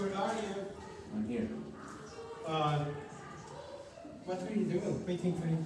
Edward, are you? I'm here. Uh, what are you doing? Waiting for you.